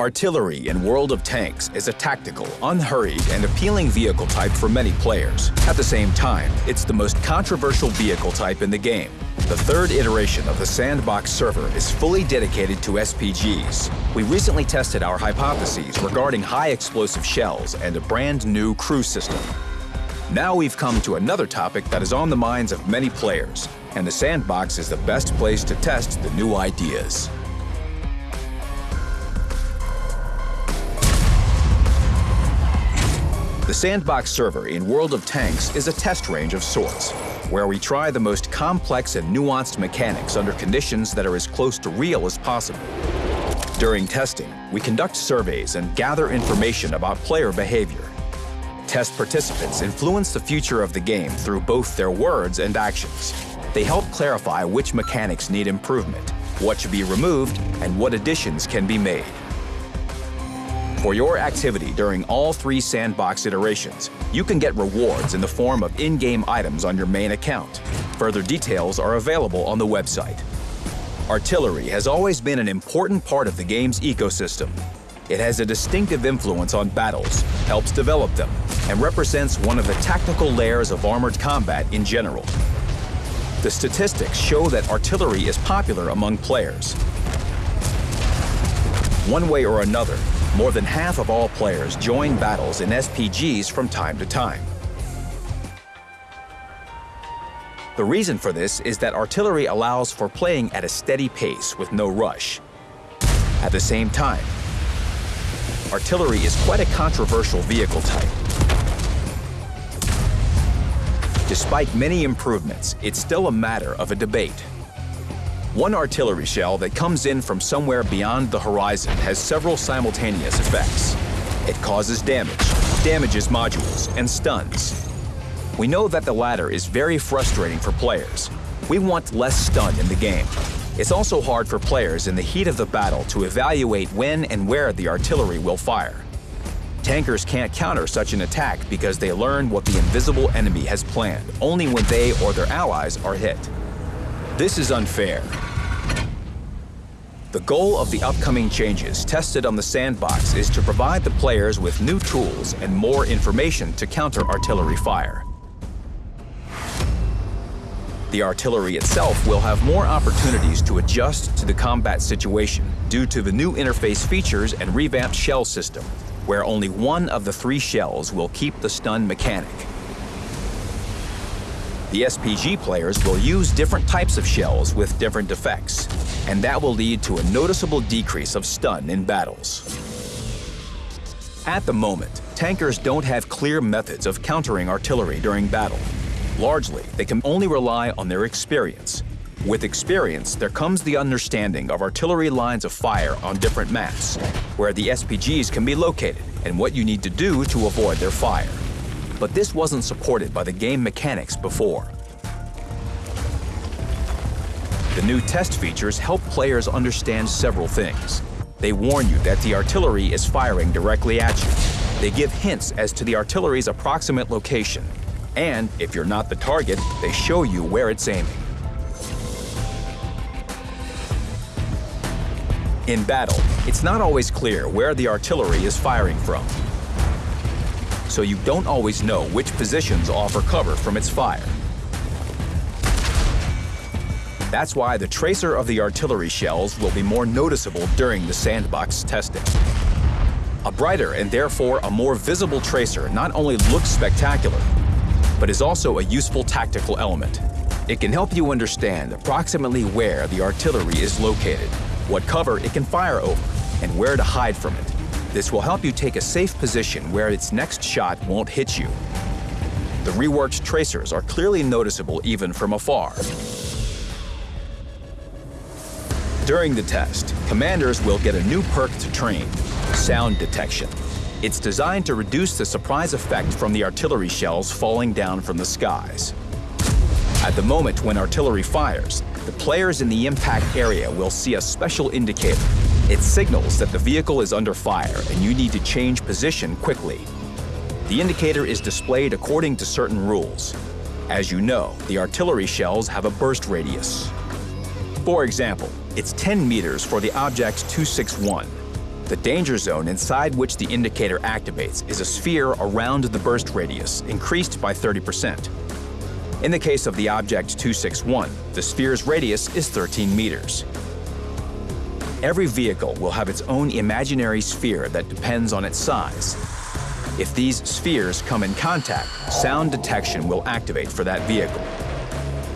Artillery in World of Tanks is a tactical, unhurried, and appealing vehicle type for many players. At the same time, it's the most controversial vehicle type in the game. The third iteration of the Sandbox server is fully dedicated to SPGs. We recently tested our hypotheses regarding high explosive shells and a brand new crew system. Now we've come to another topic that is on the minds of many players, and the Sandbox is the best place to test the new ideas. The Sandbox server in World of Tanks is a test range of sorts, where we try the most complex and nuanced mechanics under conditions that are as close to real as possible. During testing, we conduct surveys and gather information about player behavior. Test participants influence the future of the game through both their words and actions. They help clarify which mechanics need improvement, what should be removed, and what additions can be made. For your activity during all three sandbox iterations, you can get rewards in the form of in-game items on your main account. Further details are available on the website. Artillery has always been an important part of the game's ecosystem. It has a distinctive influence on battles, helps develop them, and represents one of the tactical layers of armored combat in general. The statistics show that artillery is popular among players. One way or another, more than half of all players join battles in SPGs from time to time. The reason for this is that artillery allows for playing at a steady pace with no rush. At the same time, artillery is quite a controversial vehicle type. Despite many improvements, it's still a matter of a debate. One artillery shell that comes in from somewhere beyond the horizon has several simultaneous effects. It causes damage, damages modules, and stuns. We know that the latter is very frustrating for players. We want less stun in the game. It's also hard for players in the heat of the battle to evaluate when and where the artillery will fire. Tankers can't counter such an attack because they learn what the invisible enemy has planned only when they or their allies are hit. This is unfair. The goal of the upcoming changes tested on the sandbox is to provide the players with new tools and more information to counter artillery fire. The artillery itself will have more opportunities to adjust to the combat situation due to the new interface features and revamped shell system, where only one of the three shells will keep the stun mechanic. The SPG players will use different types of shells with different effects, and that will lead to a noticeable decrease of stun in battles. At the moment, tankers don't have clear methods of countering artillery during battle. Largely, they can only rely on their experience. With experience, there comes the understanding of artillery lines of fire on different maps, where the SPGs can be located and what you need to do to avoid their fire but this wasn't supported by the game mechanics before. The new test features help players understand several things. They warn you that the artillery is firing directly at you. They give hints as to the artillery's approximate location. And if you're not the target, they show you where it's aiming. In battle, it's not always clear where the artillery is firing from so you don't always know which positions offer cover from its fire. That's why the tracer of the artillery shells will be more noticeable during the sandbox testing. A brighter and therefore a more visible tracer not only looks spectacular, but is also a useful tactical element. It can help you understand approximately where the artillery is located, what cover it can fire over, and where to hide from it. This will help you take a safe position where its next shot won't hit you. The reworked tracers are clearly noticeable even from afar. During the test, commanders will get a new perk to train, sound detection. It's designed to reduce the surprise effect from the artillery shells falling down from the skies. At the moment when artillery fires, the players in the impact area will see a special indicator it signals that the vehicle is under fire and you need to change position quickly. The indicator is displayed according to certain rules. As you know, the artillery shells have a burst radius. For example, it's 10 meters for the Object 261. The danger zone inside which the indicator activates is a sphere around the burst radius, increased by 30%. In the case of the object 261, the sphere's radius is 13 meters. Every vehicle will have its own imaginary sphere that depends on its size. If these spheres come in contact, sound detection will activate for that vehicle.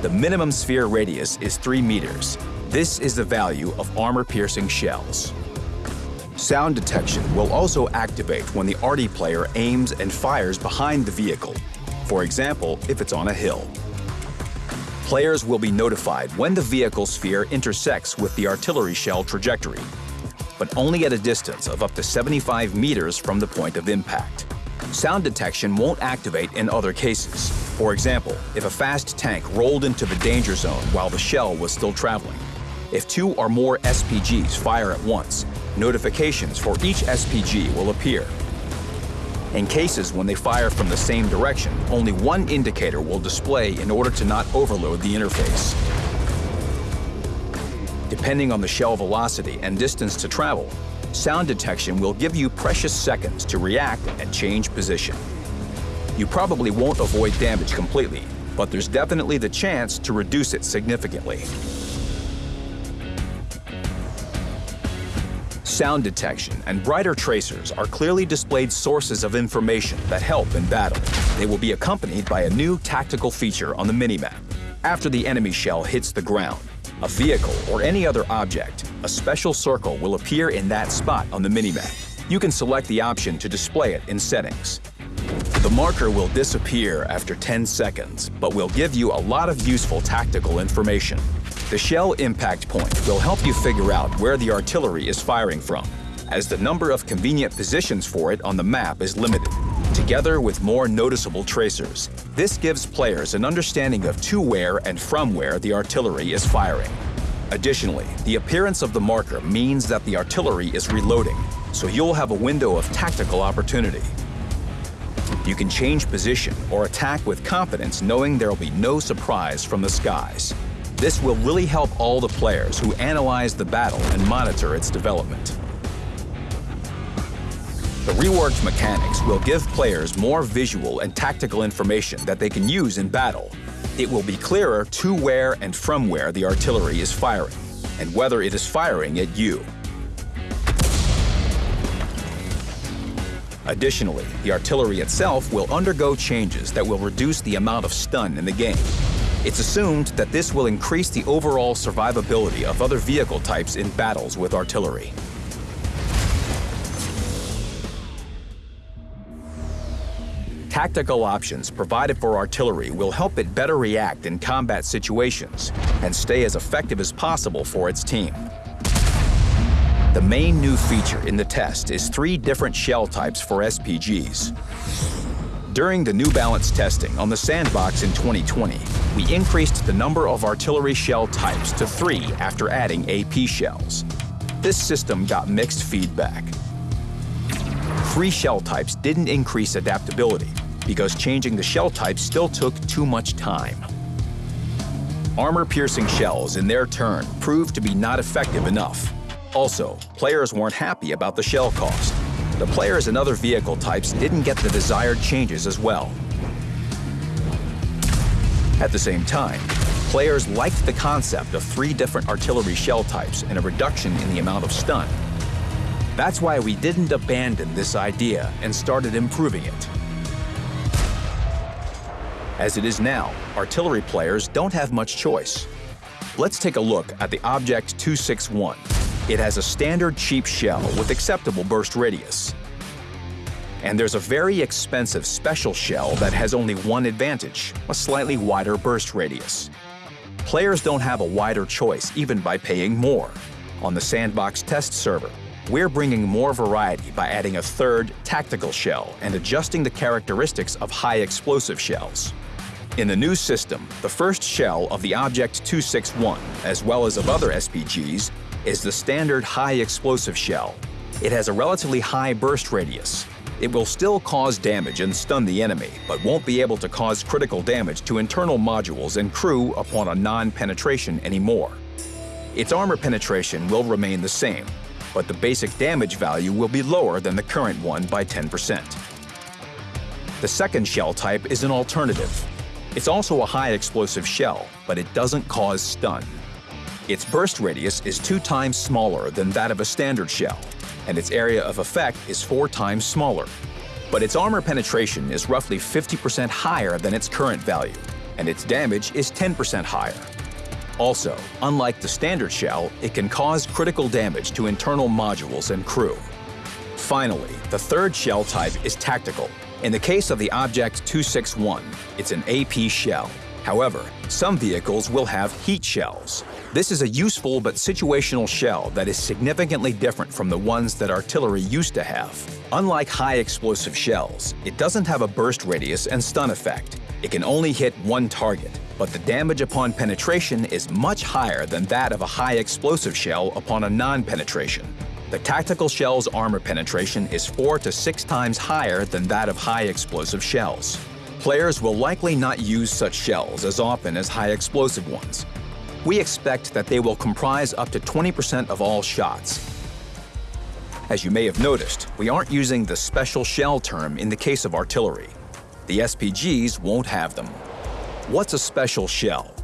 The minimum sphere radius is 3 meters. This is the value of armor-piercing shells. Sound detection will also activate when the arty player aims and fires behind the vehicle, for example, if it's on a hill. Players will be notified when the vehicle sphere intersects with the artillery shell trajectory, but only at a distance of up to 75 meters from the point of impact. Sound detection won't activate in other cases. For example, if a fast tank rolled into the danger zone while the shell was still traveling. If two or more SPGs fire at once, notifications for each SPG will appear in cases when they fire from the same direction, only one indicator will display in order to not overload the interface. Depending on the shell velocity and distance to travel, sound detection will give you precious seconds to react and change position. You probably won't avoid damage completely, but there's definitely the chance to reduce it significantly. Sound detection, and brighter tracers are clearly displayed sources of information that help in battle. They will be accompanied by a new tactical feature on the minimap. After the enemy shell hits the ground, a vehicle, or any other object, a special circle will appear in that spot on the minimap. You can select the option to display it in settings. The marker will disappear after 10 seconds, but will give you a lot of useful tactical information. The shell impact point will help you figure out where the artillery is firing from, as the number of convenient positions for it on the map is limited, together with more noticeable tracers. This gives players an understanding of to where and from where the artillery is firing. Additionally, the appearance of the marker means that the artillery is reloading, so you'll have a window of tactical opportunity. You can change position or attack with confidence knowing there'll be no surprise from the skies. This will really help all the players who analyze the battle and monitor its development. The reworked mechanics will give players more visual and tactical information that they can use in battle. It will be clearer to where and from where the artillery is firing, and whether it is firing at you. Additionally, the artillery itself will undergo changes that will reduce the amount of stun in the game. It's assumed that this will increase the overall survivability of other vehicle types in battles with artillery. Tactical options provided for artillery will help it better react in combat situations and stay as effective as possible for its team. The main new feature in the test is three different shell types for SPGs. During the New Balance testing on the sandbox in 2020, we increased the number of artillery shell types to three after adding AP shells. This system got mixed feedback. Three shell types didn't increase adaptability because changing the shell type still took too much time. Armor-piercing shells, in their turn, proved to be not effective enough. Also, players weren't happy about the shell cost. The players and other vehicle types didn't get the desired changes as well. At the same time, players liked the concept of three different artillery shell types and a reduction in the amount of stun. That's why we didn't abandon this idea and started improving it. As it is now, artillery players don't have much choice. Let's take a look at the Object 261, it has a standard cheap shell with acceptable burst radius. And there's a very expensive special shell that has only one advantage, a slightly wider burst radius. Players don't have a wider choice even by paying more. On the Sandbox test server, we're bringing more variety by adding a third, tactical shell and adjusting the characteristics of high explosive shells. In the new system, the first shell of the Object 261, as well as of other SPGs, is the standard high explosive shell. It has a relatively high burst radius. It will still cause damage and stun the enemy, but won't be able to cause critical damage to internal modules and crew upon a non-penetration anymore. Its armor penetration will remain the same, but the basic damage value will be lower than the current one by 10%. The second shell type is an alternative. It's also a high explosive shell, but it doesn't cause stun. Its burst radius is two times smaller than that of a standard shell, and its area of effect is four times smaller. But its armor penetration is roughly 50% higher than its current value, and its damage is 10% higher. Also, unlike the standard shell, it can cause critical damage to internal modules and crew. Finally, the third shell type is tactical. In the case of the Object 261, it's an AP shell. However, some vehicles will have heat shells. This is a useful but situational shell that is significantly different from the ones that artillery used to have. Unlike high explosive shells, it doesn't have a burst radius and stun effect. It can only hit one target, but the damage upon penetration is much higher than that of a high explosive shell upon a non-penetration. The tactical shell's armor penetration is four to six times higher than that of high explosive shells. Players will likely not use such shells as often as high explosive ones. We expect that they will comprise up to 20% of all shots. As you may have noticed, we aren't using the special shell term in the case of artillery. The SPGs won't have them. What's a special shell?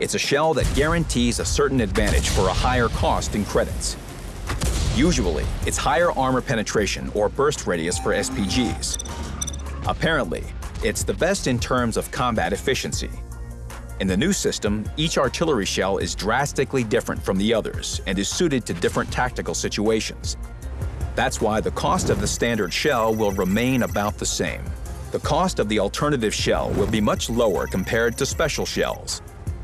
It's a shell that guarantees a certain advantage for a higher cost in credits. Usually, it's higher armor penetration or burst radius for SPGs. Apparently, it's the best in terms of combat efficiency. In the new system, each artillery shell is drastically different from the others and is suited to different tactical situations. That's why the cost of the standard shell will remain about the same the cost of the alternative shell will be much lower compared to special shells,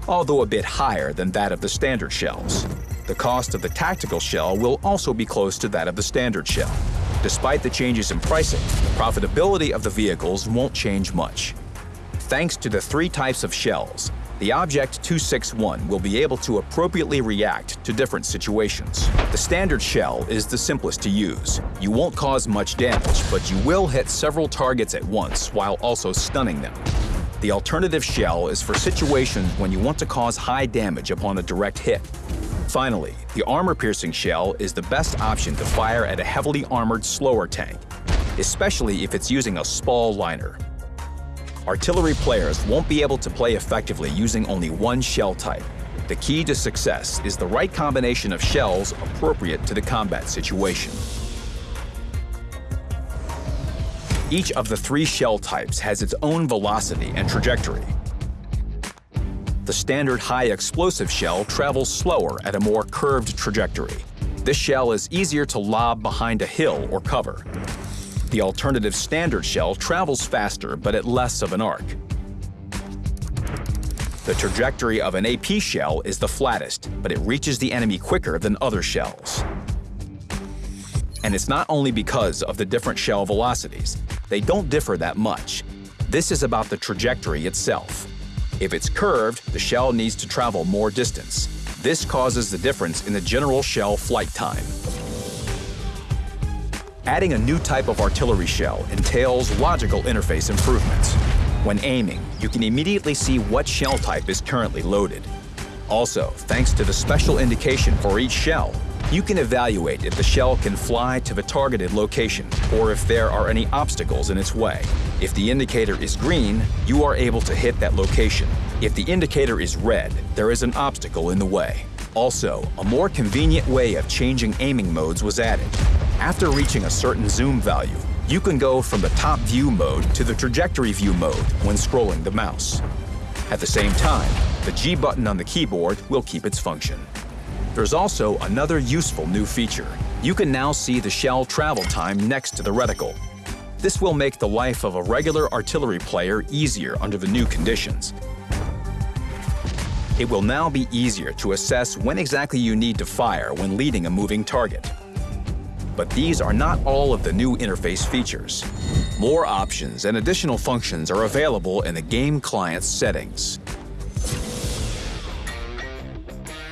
although a bit higher than that of the standard shells. The cost of the tactical shell will also be close to that of the standard shell. Despite the changes in pricing, the profitability of the vehicles won't change much. Thanks to the three types of shells, the Object 261 will be able to appropriately react to different situations. The standard shell is the simplest to use. You won't cause much damage, but you will hit several targets at once while also stunning them. The alternative shell is for situations when you want to cause high damage upon a direct hit. Finally, the armor-piercing shell is the best option to fire at a heavily armored slower tank, especially if it's using a spall liner artillery players won't be able to play effectively using only one shell type. The key to success is the right combination of shells appropriate to the combat situation. Each of the three shell types has its own velocity and trajectory. The standard high explosive shell travels slower at a more curved trajectory. This shell is easier to lob behind a hill or cover. The alternative standard shell travels faster but at less of an arc. The trajectory of an AP shell is the flattest, but it reaches the enemy quicker than other shells. And it's not only because of the different shell velocities. They don't differ that much. This is about the trajectory itself. If it's curved, the shell needs to travel more distance. This causes the difference in the general shell flight time. Adding a new type of artillery shell entails logical interface improvements. When aiming, you can immediately see what shell type is currently loaded. Also, thanks to the special indication for each shell, you can evaluate if the shell can fly to the targeted location or if there are any obstacles in its way. If the indicator is green, you are able to hit that location. If the indicator is red, there is an obstacle in the way. Also, a more convenient way of changing aiming modes was added. After reaching a certain zoom value, you can go from the top view mode to the trajectory view mode when scrolling the mouse. At the same time, the G button on the keyboard will keep its function. There's also another useful new feature. You can now see the shell travel time next to the reticle. This will make the life of a regular artillery player easier under the new conditions. It will now be easier to assess when exactly you need to fire when leading a moving target. But these are not all of the new interface features. More options and additional functions are available in the game client's settings.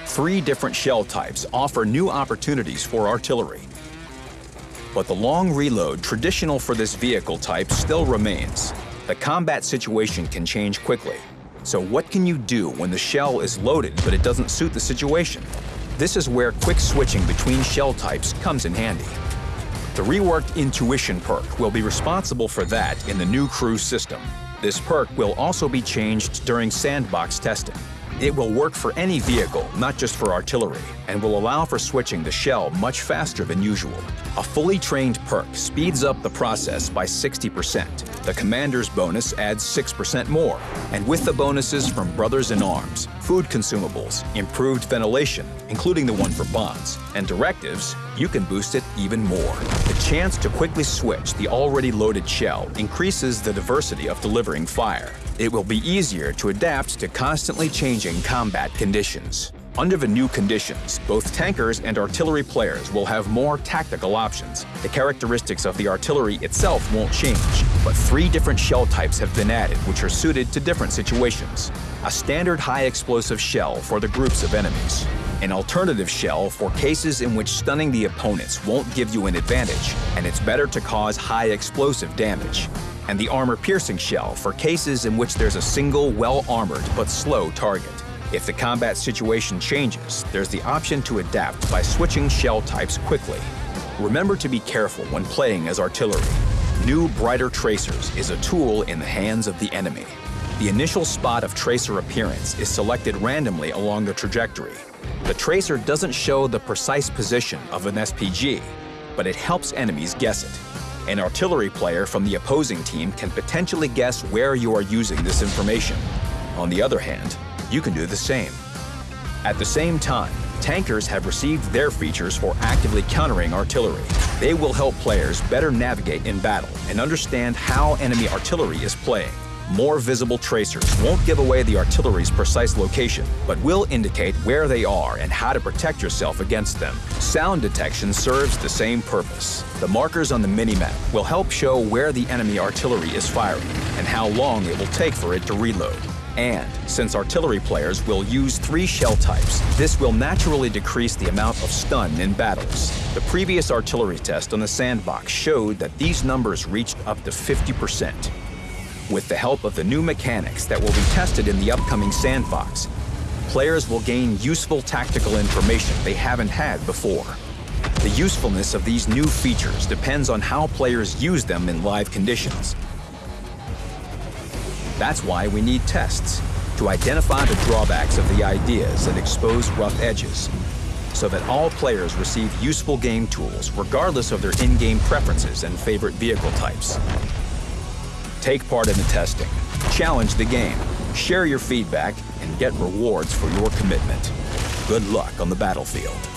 Three different shell types offer new opportunities for artillery. But the long reload traditional for this vehicle type still remains. The combat situation can change quickly. So what can you do when the shell is loaded but it doesn't suit the situation? This is where quick switching between shell types comes in handy. The reworked Intuition perk will be responsible for that in the new crew system. This perk will also be changed during sandbox testing. It will work for any vehicle, not just for artillery, and will allow for switching the shell much faster than usual. A fully trained perk speeds up the process by 60%. The commander's bonus adds 6% more. And with the bonuses from Brothers in Arms, food consumables, improved ventilation, including the one for bonds, and directives, you can boost it even more. The chance to quickly switch the already loaded shell increases the diversity of delivering fire. It will be easier to adapt to constantly changing combat conditions. Under the new conditions, both tankers and artillery players will have more tactical options. The characteristics of the artillery itself won't change, but three different shell types have been added which are suited to different situations. A standard high-explosive shell for the groups of enemies. An alternative shell for cases in which stunning the opponents won't give you an advantage, and it's better to cause high explosive damage and the armor-piercing shell for cases in which there's a single, well-armored but slow target. If the combat situation changes, there's the option to adapt by switching shell types quickly. Remember to be careful when playing as artillery. New Brighter Tracers is a tool in the hands of the enemy. The initial spot of tracer appearance is selected randomly along the trajectory. The tracer doesn't show the precise position of an SPG, but it helps enemies guess it. An artillery player from the opposing team can potentially guess where you are using this information. On the other hand, you can do the same. At the same time, tankers have received their features for actively countering artillery. They will help players better navigate in battle and understand how enemy artillery is playing. More visible tracers won't give away the artillery's precise location, but will indicate where they are and how to protect yourself against them. Sound detection serves the same purpose. The markers on the minimap will help show where the enemy artillery is firing and how long it will take for it to reload. And since artillery players will use three shell types, this will naturally decrease the amount of stun in battles. The previous artillery test on the sandbox showed that these numbers reached up to 50%. With the help of the new mechanics that will be tested in the upcoming sandbox, players will gain useful tactical information they haven't had before. The usefulness of these new features depends on how players use them in live conditions. That's why we need tests, to identify the drawbacks of the ideas and expose rough edges, so that all players receive useful game tools regardless of their in-game preferences and favorite vehicle types. Take part in the testing, challenge the game, share your feedback, and get rewards for your commitment. Good luck on the battlefield.